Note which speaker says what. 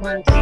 Speaker 1: monkey,